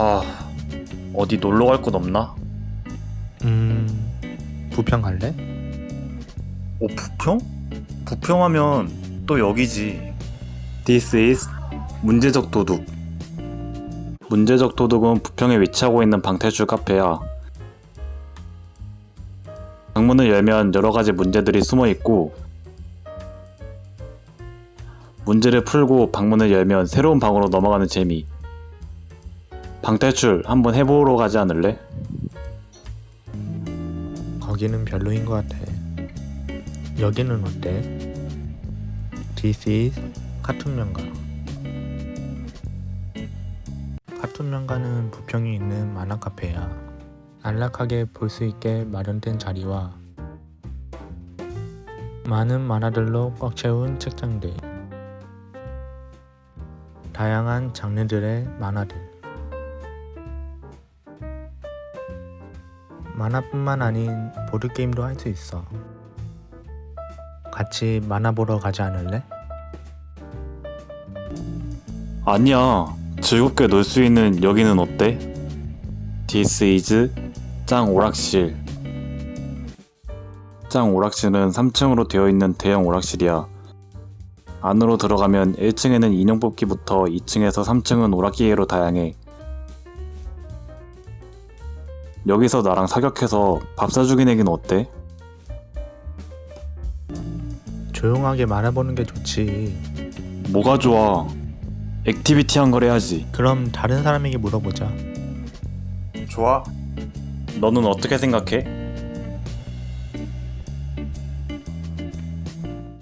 아 어디 놀러 갈 곳 없나? 음... 부평 갈래? 오 부평? 부평하면 또 여기지 This is 문제적 도둑 문제적 도둑은 부평에 위치하고 있는 방탈출 카페야 방문을 열면 여러가지 문제들이 숨어있고 문제를 풀고 방문을 열면 새로운 방으로 넘어가는 재미 방탈출 한번 해보러 가지 않을래? 거기는 별로인 것 같아. 여기는 어때? This is 카툰 명가. 카툰 명가는 부평에 있는 만화 카페야. 안락하게 볼 수 있게 마련된 자리와 많은 만화들로 꽉 채운 책장들. 다양한 장르들의 만화들 만화뿐만 아닌 보드게임도 할 수 있어 같이 만화 보러 가지 않을래? 아니야. 즐겁게 놀 수 있는 여기는 어때? This is 짱 오락실. 짱 오락실은 3층으로 되어 있는 대형 오락실이야. 안으로 들어가면 1층에는 인형 뽑기부터 2층에서 3층은 오락기계로 다양해. 여기서 나랑 사격해서 밥 사주기 내기는 어때? 조용하게 만화 보는 게 좋지 뭐가 좋아? activity한 걸 해야지. 그럼 다른 사람에게 물어보자 좋아. 너는 어떻게 생각해?